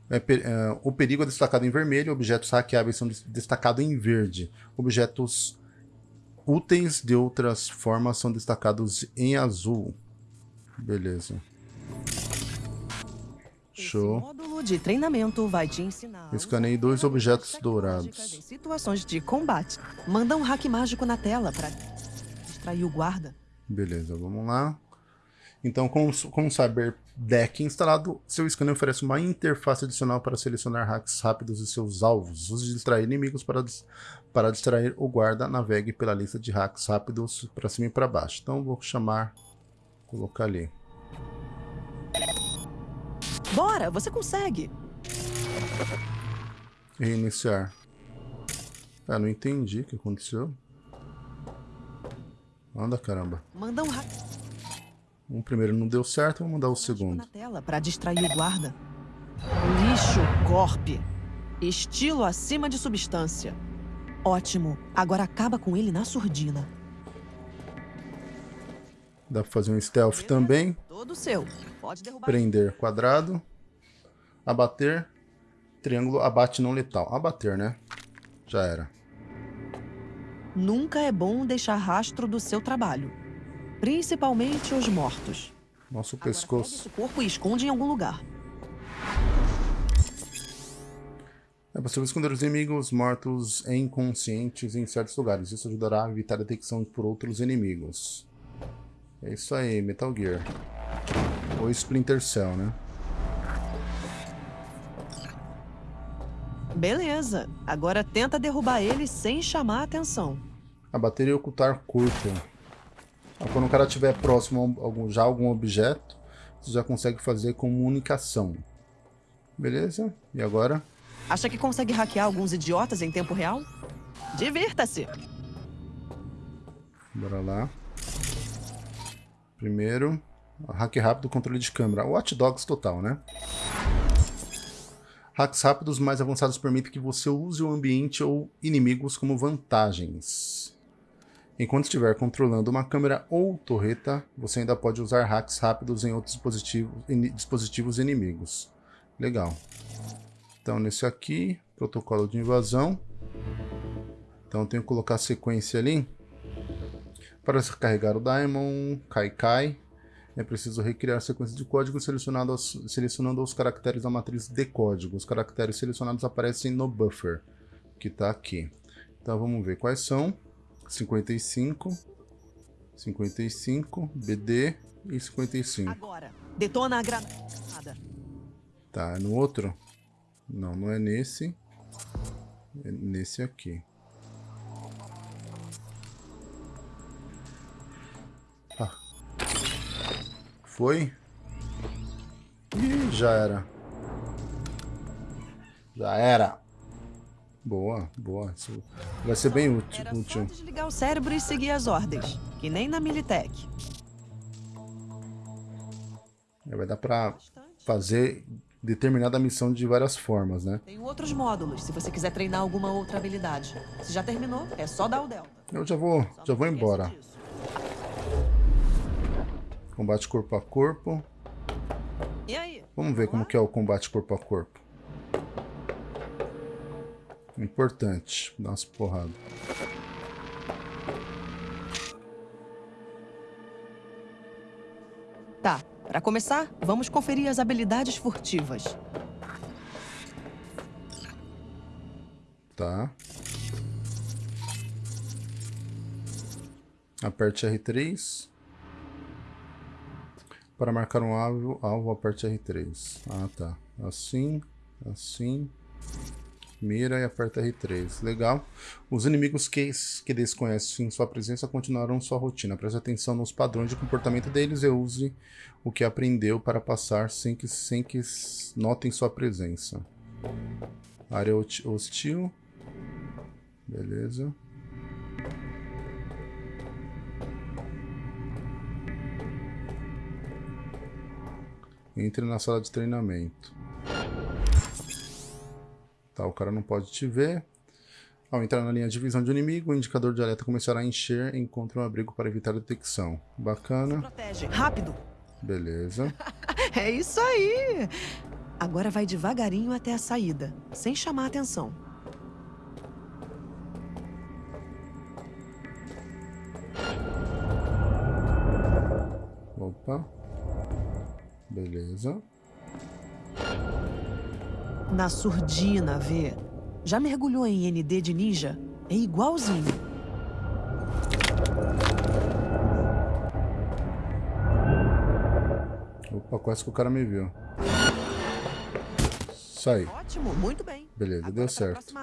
A: É, é, o perigo é destacado em vermelho, objetos hackeáveis são destacados em verde. Objetos úteis de outras formas são destacados em azul. Beleza. Show.
O: Esse módulo de treinamento vai te ensinar.
A: Escanei dois objetos dourados.
O: Em situações de combate. Manda um hack mágico na tela para distrair o guarda.
A: Beleza, vamos lá. Então, com, com o Cyber Deck instalado, seu scanner oferece uma interface adicional para selecionar hacks rápidos de seus alvos. Use distrair inimigos para, para distrair o guarda. Navegue pela lista de hacks rápidos para cima e para baixo. Então, vou chamar, colocar ali.
O: Bora, você consegue!
A: Reiniciar. Ah, não entendi o que aconteceu. Anda, caramba.
O: Manda um hack.
A: Um primeiro não deu certo, vou mandar o segundo.
O: Na tela para distrair o guarda. Lixo Corp. Estilo acima de substância. Ótimo. Agora acaba com ele na surdina.
A: Dá pra fazer um stealth também.
O: Todo seu. Pode derrubar.
A: Prender quadrado. Abater. Triângulo abate não letal. Abater, né? Já era.
O: Nunca é bom deixar rastro do seu trabalho. Principalmente os mortos.
A: Nosso pescoço.
O: Agora, corpo e esconde em algum lugar.
A: É possível esconder os inimigos mortos e inconscientes em certos lugares. Isso ajudará a evitar a detecção por outros inimigos. É isso aí, Metal Gear. Ou Splinter Cell, né?
O: Beleza. Agora tenta derrubar ele sem chamar a atenção.
A: Abater e ocultar curta. Quando o cara estiver próximo a algum, já a algum objeto, você já consegue fazer comunicação. Beleza? E agora?
O: Acha que consegue hackear alguns idiotas em tempo real? Divirta-se!
A: Bora lá. Primeiro, hack rápido, controle de câmera. Watch Dogs total, né? Hacks rápidos mais avançados permitem que você use o ambiente ou inimigos como vantagens. Enquanto estiver controlando uma câmera ou torreta, você ainda pode usar hacks rápidos em outros dispositivos, in, dispositivos inimigos. Legal. Então, nesse aqui, protocolo de invasão. Então, tenho que colocar a sequência ali. Para carregar o Daemon, Kai Kai, é preciso recriar a sequência de código selecionando os caracteres da matriz de código. Os caracteres selecionados aparecem no buffer, que está aqui. Então, vamos ver quais são. 55, 55, BD e 55.
O: Agora, detona a granada.
A: Tá, é no outro? Não, não é nesse. É nesse aqui. Ah. Foi? Ih, já era. Já era. Boa, boa. Isso vai ser bem útil.
O: Era
A: útil.
O: só desligar o cérebro e seguir as ordens, que nem na Militech.
A: Vai dar pra fazer determinada missão de várias formas, né?
O: Tem outros módulos, se você quiser treinar alguma outra habilidade. Se já terminou, é só dar o delta.
A: Eu já vou, já vou embora. Combate corpo a corpo.
O: E aí?
A: Vamos ver como que é o combate corpo a corpo. Importante, dar umas porradas.
O: Tá, para começar, vamos conferir as habilidades furtivas.
A: Tá. Aperte R3. Para marcar um alvo, alvo aperte R3. Ah, tá. Assim, assim. Mira e aperta R3. Legal. Os inimigos que, que desconhecem sua presença continuarão sua rotina. Preste atenção nos padrões de comportamento deles e use o que aprendeu para passar sem que, sem que notem sua presença. Área hostil. Beleza. Entre na sala de treinamento. Tá, o cara não pode te ver. Ao entrar na linha de visão de inimigo, o indicador de alerta começará a encher e encontre um abrigo para evitar a detecção. Bacana.
O: Protege, rápido.
A: Beleza.
O: é isso aí. Agora vai devagarinho até a saída, sem chamar atenção.
A: Opa. Beleza.
O: Na surdina, vê. Já mergulhou em ND de ninja? É igualzinho.
A: Opa, quase que o cara me viu. Sai.
O: Ótimo, muito bem.
A: Beleza,
O: Agora
A: deu certo.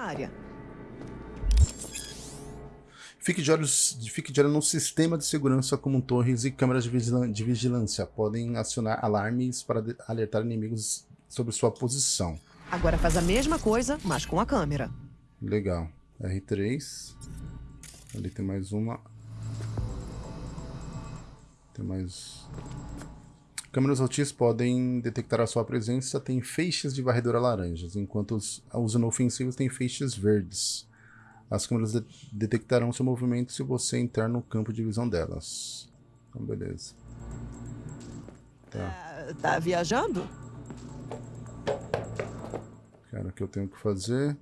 A: Fique de, olhos, fique de olho no sistema de segurança como torres e câmeras de vigilância. Podem acionar alarmes para alertar inimigos sobre sua posição.
O: Agora faz a mesma coisa, mas com a câmera.
A: Legal. R3. Ali tem mais uma. Tem mais... Câmeras hostis podem detectar a sua presença. Tem feixes de varredura laranjas, enquanto os, os inofensivos têm feixes verdes. As câmeras de detectarão seu movimento se você entrar no campo de visão delas. Então, beleza. Tá.
O: É, tá viajando?
A: Cara, o que eu tenho que fazer?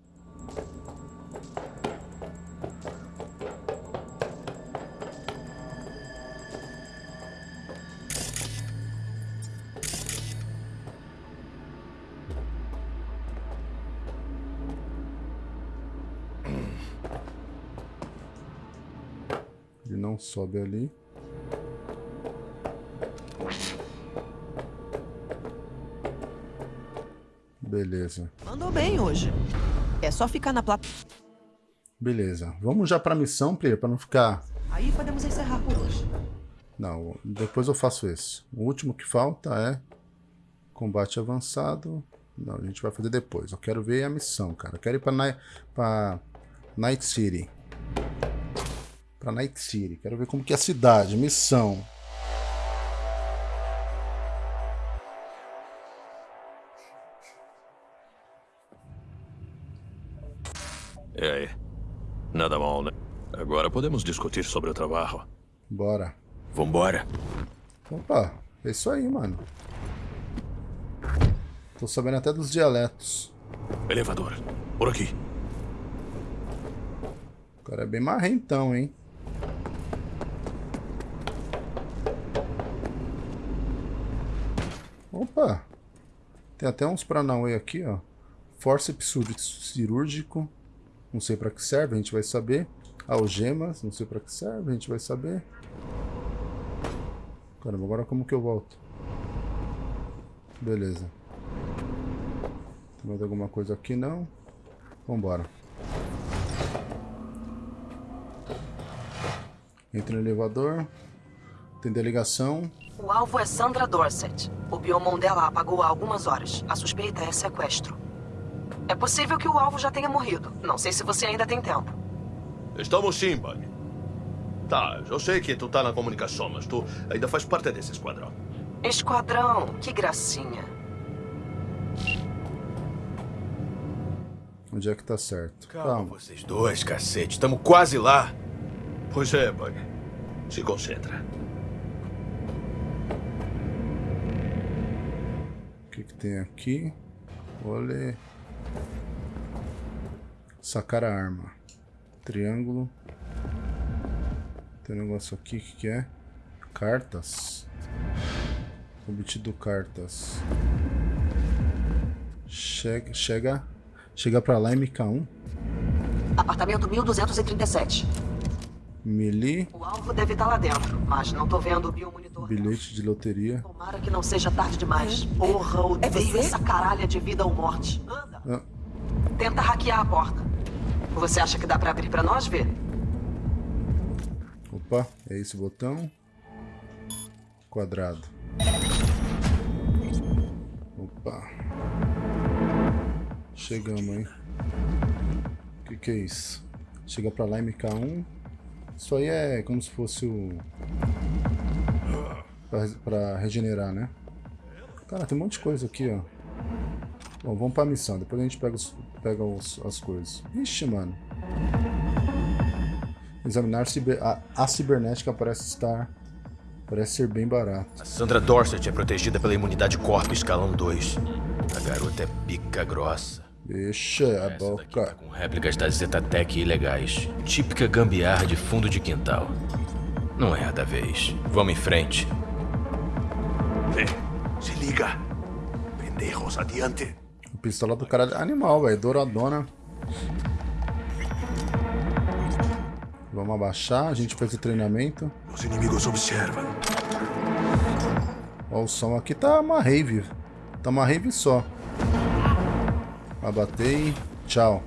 A: Ele não sobe ali. Beleza.
O: Mandou bem hoje. É só ficar na plata.
A: Beleza. Vamos já pra missão, player, pra não ficar...
O: Aí podemos encerrar por hoje.
A: Não, depois eu faço esse. O último que falta é... Combate avançado. Não, a gente vai fazer depois. Eu quero ver a missão, cara. Eu quero ir pra, pra Night City. Pra Night City. Quero ver como que é a cidade. Missão.
L: E aí? Nada mal, né? Agora podemos discutir sobre o trabalho.
A: Bora.
C: Vambora.
A: Opa, é isso aí, mano. Tô sabendo até dos dialetos.
L: Elevador. Por aqui.
A: O cara é bem marrentão, hein? Opa! Tem até uns Pranauê aqui, ó. Fórceps cirúrgico. Não sei pra que serve, a gente vai saber. Algemas, não sei pra que serve, a gente vai saber. Caramba, agora como que eu volto? Beleza. Tem mais alguma coisa aqui? Não. Vambora. Entra no elevador. Tem delegação.
P: O alvo é Sandra Dorset. O biomon dela apagou há algumas horas. A suspeita é sequestro. É possível que o alvo já tenha morrido. Não sei se você ainda tem tempo.
F: Estamos sim, Bunny. Tá, eu sei que tu tá na comunicação, mas tu ainda faz parte desse esquadrão.
P: Esquadrão, que gracinha.
A: Onde é que tá certo?
C: Calma, vocês dois, cacete. Tamo quase lá.
L: Pois é, Bug. Se concentra.
A: O que, que tem aqui? Olha. Sacar a arma. Triângulo. Tem um negócio aqui, o que, que é? Cartas. Obtido cartas. Chega, chega, chega pra lá MK1.
P: Apartamento 1237.
A: Melee.
P: O alvo deve estar lá dentro, mas não tô vendo o biomonitor.
A: Bilhete de loteria.
P: Tomara que não seja tarde demais. Porra, odeio essa caralha de vida ou morte. Anda. Tenta hackear a porta. Você acha que dá pra abrir pra nós ver?
A: opa, é esse botão. Quadrado. Opa. Chegamos, hein? O que, que é isso? Chega pra lá MK1. Isso aí é como se fosse o... Pra, pra regenerar, né? Cara, tem um monte de coisa aqui, ó. Bom, vamos pra missão. Depois a gente pega, os, pega os, as coisas. Ixi, mano. Examinar ciber, a, a cibernética parece estar... Parece ser bem barato.
C: A Sandra Dorset é protegida pela imunidade Corp escalão 2. A garota é pica grossa.
A: Deixa a boca.
C: Com réplicas da Zetatec ilegais. Típica gambiarra de fundo de quintal. Não é a da vez. Vamos em frente.
L: Vem, se liga. Pendejos, adiante.
A: Pistola do cara animal, velho. Douradona. Vamos abaixar. A gente fez o treinamento.
L: Os inimigos observam.
A: Ó, o som aqui tá uma rave. Tá uma rave só. Abatei. Tchau.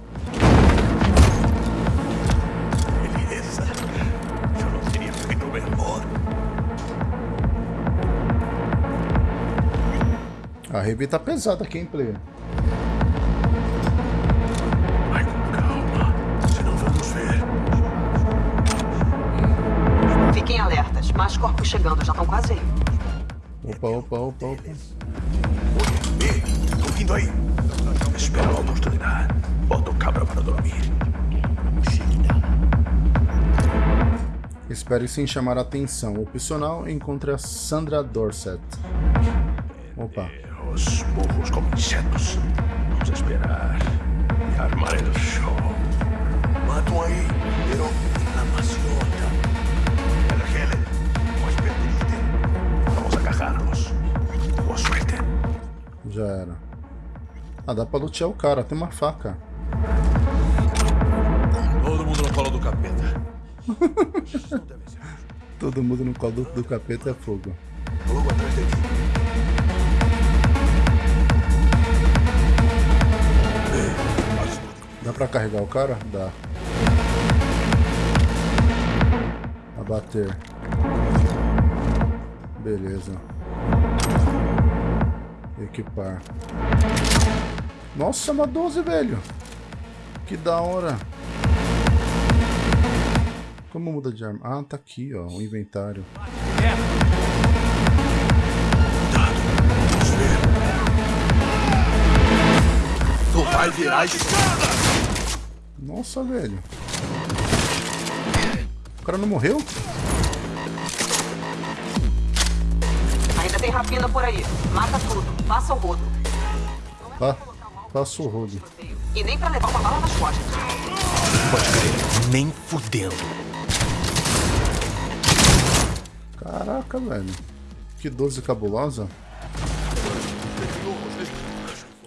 A: A rave tá pesada aqui, hein, player?
P: Fiquem alertas. Mais corpos chegando, já estão quase aí.
A: Opa, opa, opa, opa.
L: Ei, tô vindo aí. Espera a oportunidade. Bota o cabra para dormir.
A: Espere sem chamar a atenção. Opcional, encontre a Sandra Dorset. Opa.
L: Os burros como insetos. Vamos esperar e armar el show. Matam aí, pero
A: Já era. Ah, dá pra lutear o cara. Tem uma faca.
L: Todo mundo no colo do capeta.
A: Todo mundo no colo do, do capeta é fogo.
L: Logo atrás de ti.
A: Dá pra carregar o cara? Dá. Abater. Beleza. Equipar. Nossa, uma 12, velho. Que da hora. Como muda de arma? Ah, tá aqui, ó. O inventário.
L: Tu vai virar a escada!
A: Nossa, velho. O cara não morreu?
P: Rapina por aí. Mata tudo. Passa o rodo.
A: Pá, passa o rodo.
P: E nem pra levar uma bala nas costas.
C: Pode crer. Nem fudendo.
A: Caraca, velho. Que 12 cabulosa.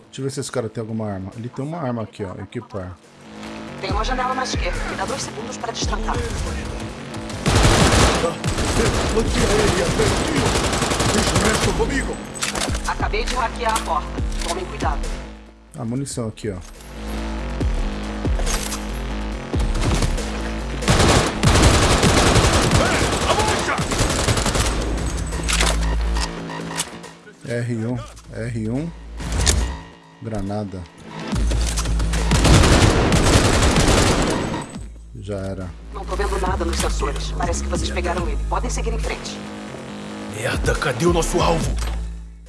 A: Deixa eu ver se esse cara tem alguma arma. Ele tem uma arma aqui, ó. Equipar.
P: Tem uma janela na esquerda. Me dá dois segundos pra destrancar.
L: Instrumento comigo!
P: Acabei de hackear a porta. Tomem cuidado.
A: A munição aqui, ó. R1, R1, granada. Já era.
P: Não tô vendo nada nos sensores. Parece que vocês pegaram ele. Podem seguir em frente
C: merda, cadê o nosso alvo?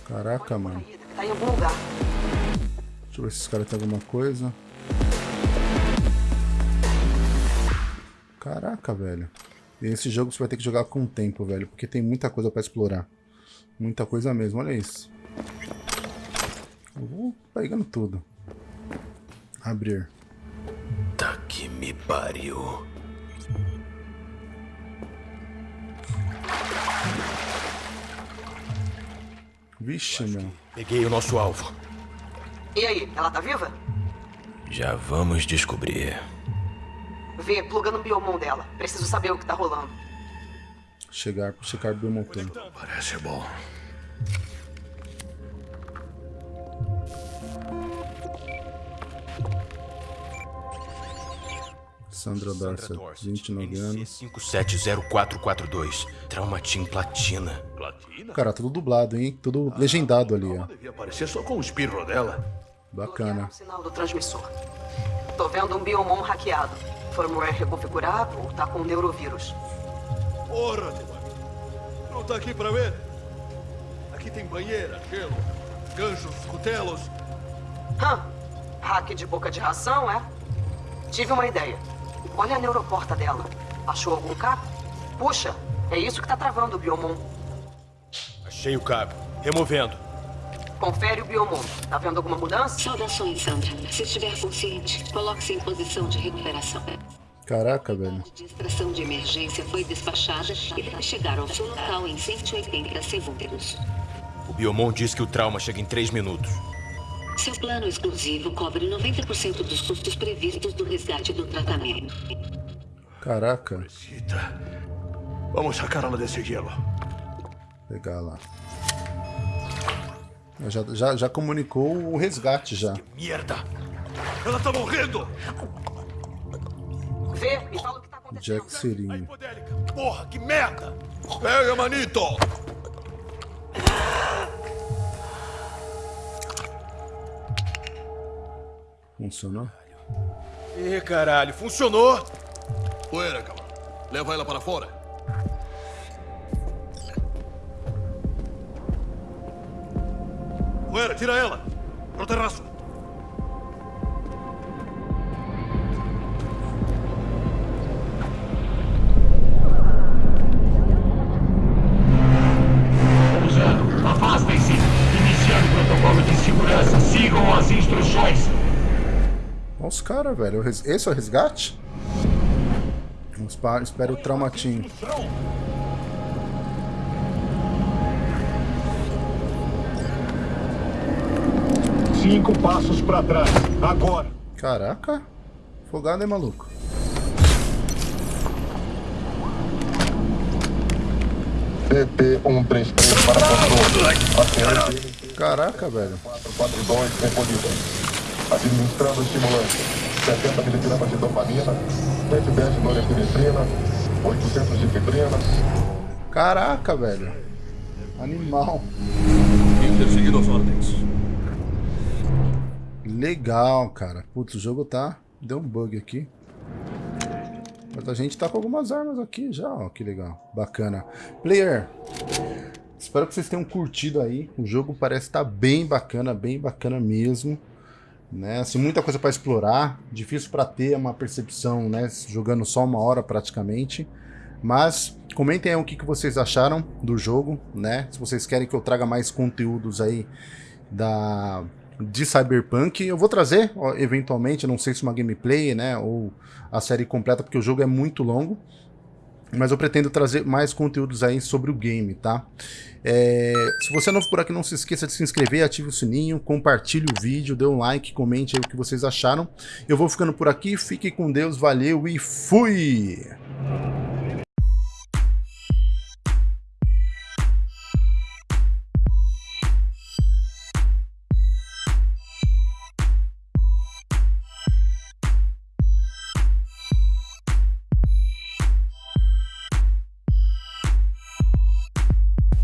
A: Caraca, mano.
P: Tá em algum lugar.
A: Deixa eu ver se esse cara tem alguma coisa. Caraca, velho. E esse jogo você vai ter que jogar com o tempo, velho. Porque tem muita coisa pra explorar. Muita coisa mesmo, olha isso. Eu vou pegando tudo. Abrir.
C: Tá que me pariu.
A: Vixe, meu.
C: Peguei o nosso alvo.
P: E aí, ela tá viva?
C: Já vamos descobrir.
P: Vê, pluga no biomon dela. Preciso saber o que tá rolando.
A: Chegar checar biomontano.
L: Parece bom.
A: Sandra Dorset, 29 anos.
C: 570442. Traumatim Platina.
A: Cara, tudo dublado, hein? Tudo legendado ali, ó.
L: Devia aparecer só com o espirro dela.
A: Bacana.
P: Sinal do transmissor. Tô vendo um biomon hackeado. Firmware reconfigurado ou tá com um neurovírus.
F: Porra. Não tá aqui pra ver? Aqui tem banheira, gelo, ganchos, cutelos.
P: Hã? Hack de boca de ração, é? Tive uma ideia. Olha a neuroporta dela. Achou algum cabo? Puxa, é isso que tá travando o biomon.
C: Achei o cabo. Removendo.
P: Confere o biomon. Tá vendo alguma mudança?
Q: Saudações, Sandra. Se estiver consciente, coloque-se em posição de recuperação.
A: Caraca, velho.
Q: A extração de emergência foi despachada e deve chegar ao seu local em 180 segundos.
C: O Biomon diz que o trauma chega em 3 minutos.
Q: Seu plano exclusivo cobre 90% dos custos previstos do resgate do tratamento.
A: Caraca.
L: Vamos sacá-la desse gelo.
A: Pegar lá. Já, já, já comunicou o resgate já.
L: Merda! Ela tá morrendo!
P: Vê, me fala o que tá acontecendo.
A: Jack Serinho.
L: Porra, que merda! Pega, manito!
A: Funcionou?
C: Ih, caralho, funcionou!
F: Poeira, calma. Leva ela para fora. Poeira, tira ela! Pro terraço!
A: Olha os caras, velho. Esse é o resgate? Vamos para, espera o traumatinho.
R: Cinco passos para trás. Agora.
A: Caraca. Fogado, hein, maluco?
N: CT-133 para controle.
A: Caraca, velho.
N: 442 recolhido. Administrando estimulante. 70 miligramas de dopamina, 110 de norepinefrina, 800 de fibrina.
A: Caraca, velho. Animal.
F: Tenho ter seguido as ordens.
A: Legal, cara. Putz, o jogo tá... Deu um bug aqui. Mas a gente tá com algumas armas aqui já, ó. Que legal. Bacana. Player, espero que vocês tenham curtido aí. O jogo parece estar bem bacana, bem bacana mesmo. Né? Assim, muita coisa para explorar. Difícil para ter uma percepção, né? Jogando só uma hora praticamente. Mas comentem aí o que, que vocês acharam do jogo, né? Se vocês querem que eu traga mais conteúdos aí da de Cyberpunk, eu vou trazer eventualmente, não sei se uma gameplay, né, ou a série completa, porque o jogo é muito longo, mas eu pretendo trazer mais conteúdos aí sobre o game, tá? É, se você é novo por aqui, não se esqueça de se inscrever, ative o sininho, compartilhe o vídeo, dê um like, comente aí o que vocês acharam. Eu vou ficando por aqui, fique com Deus, valeu e fui!